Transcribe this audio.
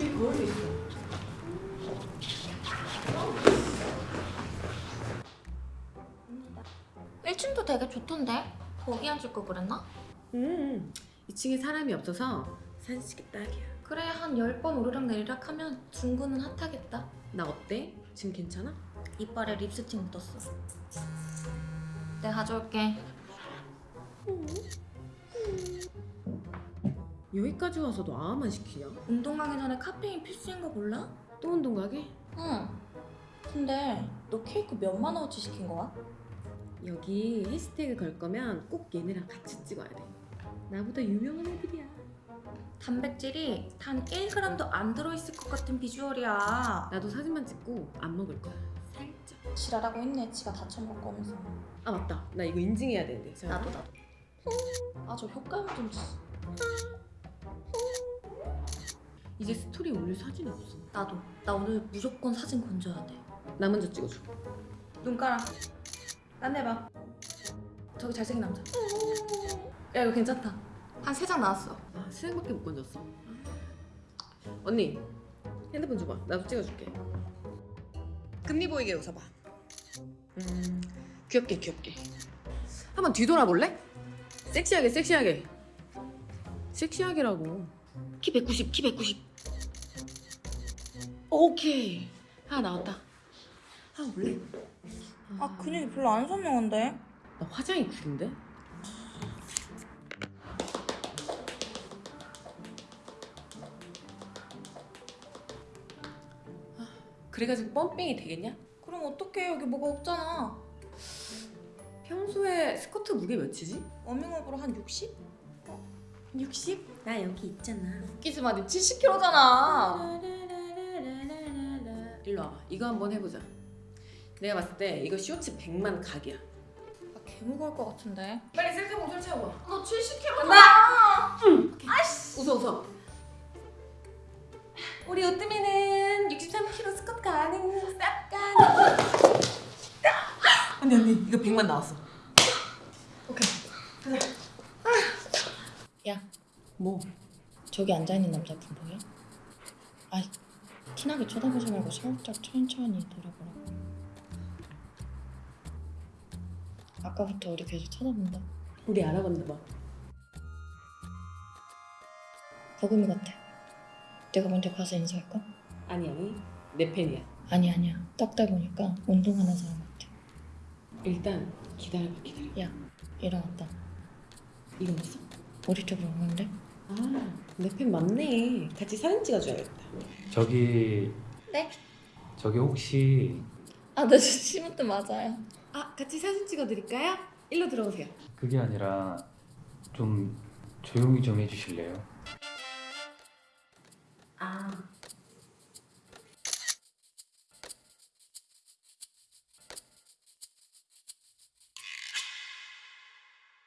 이 거울도 있어. 일층도 되게 좋던데? 거기 앉을 걸 그랬나? 음, 2층에 사람이 없어서 찍기 딱이야. 그래 한 10번 오르락 내리락 하면 둥근은 핫하겠다 나 어때? 지금 괜찮아? 이빨에 립스틱 묻었어 내가 가져올게 여기까지 와서도 아만 시키냐? 운동 가기 전에 카페인 필수인 거 몰라? 또 운동 가게? 응 근데 너 케이크 몇만 원어치 시킨 거야? 여기 해시태그 걸 거면 꼭 얘네랑 같이 찍어야 돼. 나보다 유명한 애들이야. 단백질이 단 1g도 안 들어있을 것 같은 비주얼이야 나도 사진만 찍고 안 먹을 거야. 살짝. 지랄하고 있네 지가 다 처먹을 거면서 아 맞다. 나 이거 인증해야 되는데. 자, 나도 나도 아 저 효과음 좀 지- 이제 스토리 올릴 사진이 없어. 나도 나 오늘 무조건 사진 건져야 돼나 먼저 찍어줘. 눈 깔아. 딴 데봐. 저기 잘생긴 남자. 야 이거 괜찮다. 한 세 장 나왔어. 아 수영밖에 못 건졌어. 언니 핸드폰 줘봐. 나도 찍어줄게. 금리 보이게 웃어봐. 음 귀엽게 귀엽게. 한번 뒤돌아볼래? 섹시하게 섹시하게. 섹시하게라고. 키 190, 키 190. 오케이. 하나 나왔다. 하나 볼래? 아 근육이 별로 안 선명한데? 나 화장이 구린데? 아, 그래가지고 펌핑이 되겠냐? 그럼 어떡해 여기 뭐가 없잖아. 평소에 스쿼트 무게 몇이지? 워밍업으로 한 60? 60? 나 여기 있잖아. 웃기지 마, 니 70kg잖아. 일로 와봐. 이거 한번 해보자. 내가 봤을 때 이거 쇼츠 100만 각이야. 아, 개 무거울 것 같은데. 빨리 셀카봉 설치하고 너 70kg잖아. 웃어 웃어. 우리 오뜨미는 63kg 스쿼트 가능. 쌉 가능. 언니 언니 이거 100만 나왔어 오케이. 야, 뭐? 저기 앉아있는 남자 분 보여? 아이, 티나게 쳐다보지 말고 살짝 천천히 돌아보라고. 아까부터 우리 계속 쳐다본다. 우리 알아봤나 봐 버금이 같아. 내가 먼저 가서 인사할까? 아니 아니 내 팬이야 아니 아니야. 딱다 보니까 운동하는 사람 같아. 일단 기다려봐 기다려 야, 일어났다. 일어났어? 우리 쪽으로 오는데? 아내 팬 맞네 같이 사진 찍어줘야겠다 저기 네? 저기 혹시 아, 나 심으트 맞아요. 아 같이 사진 찍어드릴까요? 일로 들어오세요 그게 아니라 좀 조용히 좀 해주실래요? 아